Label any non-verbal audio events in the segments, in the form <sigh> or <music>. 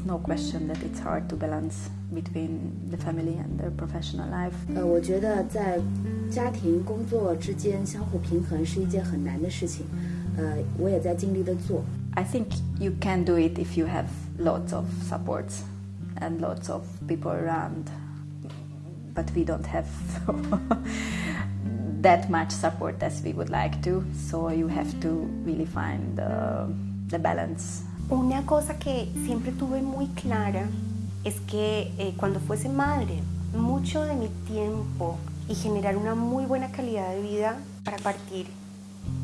it's no question that it's hard to balance between the family and the professional life。呃，我觉得在家庭工作之间相互平衡是一件很难的事情。呃，我也在尽力的做。I think you can do it if you have lots of supports and lots of people around. But we don't have <laughs> that much support as we would like to, so you have to really find the balance. Una cosa que siempre tuve muy clara es que eh, cuando fuese madre, mucho de mi tiempo y generar una muy buena calidad de vida para partir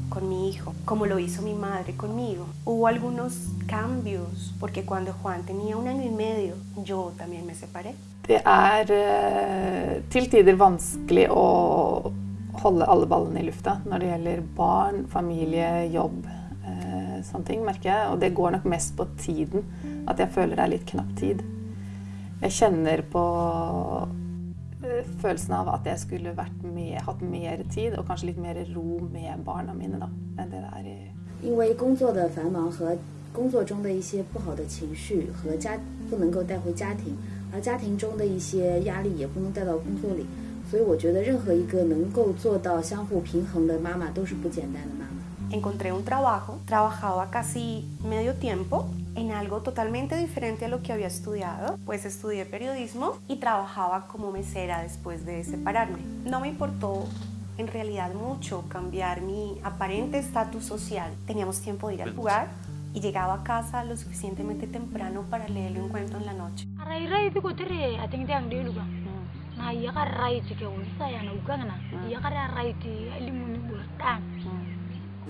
con mi hijo, como lo hizo mi madre conmigo. Hubo algunos cambios, porque cuando Juan tenía un año y medio, yo también me separé. Det er, eh, tider vanskelig å holde alle ballene i det barn, jobb. sånne ting, merker jeg. Og det går nok mest på tiden. At jeg føler det er litt knapp tid. Jeg kjenner på eh, følelsen av at jeg skulle med, hatt mer tid og kanskje litt mer ro med barna mine da, enn det det er i 因为工作的繁忙和工作中的一些不好的情绪和家不能够带回家庭，而家庭中的一些压力也不能带到工作里，所以我觉得任何一个能够做到相互平衡的妈妈都是不简单的妈妈。encontré un trabajo, trabajaba casi medio tiempo en algo totalmente diferente a lo que había estudiado, pues estudié periodismo y trabajaba como mesera después de separarme. No me importó en realidad mucho cambiar mi aparente estatus social. Teníamos tiempo de ir al jugar y llegaba a casa lo suficientemente temprano para leer un cuento en la noche.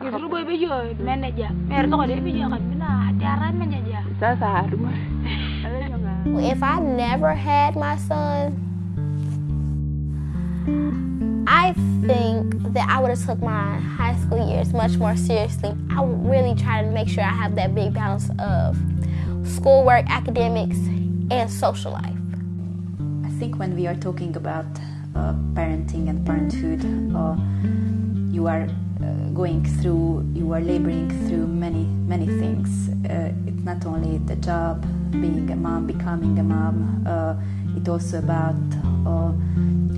mer eh, <laughs> If I never had my son, I think that I would have took my high school years much more seriously. I would really try to make sure I have that big balance of schoolwork, academics, and social life. I think when we are talking about uh, parenting and parenthood, uh, you are uh, going through, you are laboring through many, many things. Uh, it's not only the job, being a mom, becoming a mom, uh, it's also about uh,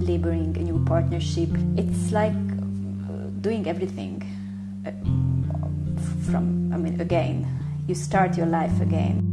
laboring a new partnership. It's like uh, doing everything uh, from, I mean, again. You start your life again.